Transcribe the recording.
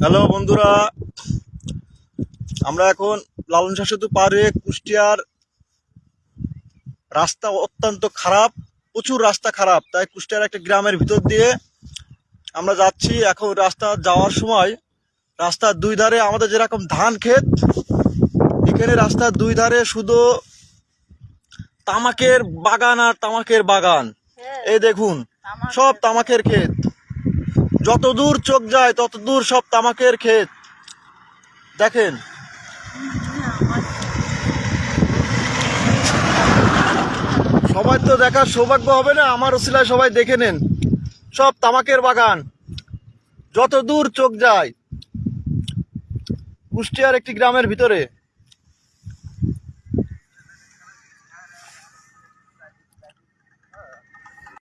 Hello বন্ধুরা। আমরা এখন লালন শাহ সেতু পারে কুষ্টিয়ার রাস্তা অত্যন্ত খারাপ প্রচুর রাস্তা খারাপ। তাই কুষ্টিয়ার একটা গ্রামের ভিতর দিয়ে আমরা যাচ্ছি। এখন রাস্তা যাওয়ার সময় রাস্তার দুই ধারে আমাদের যেরকম ধান ক্ষেত এখানে রাস্তার দুই ধারে শুধু তামাকের বাগান আর তামাকের বাগান। এই দেখুন সব তামাকের ক্ষেত। যত দূর চোখ যায় তত দূর সব তামাকের ক্ষেত। দেখেন। সবাই তো দেখার সৌভাগ্য হবে না, আমার ওসিলায় সবাই দেখে নেন। সব তামাকের বাগান। যত দূর চোখ যায়, কুষ্টিয়ার একটি গ্রামের ভিতরে।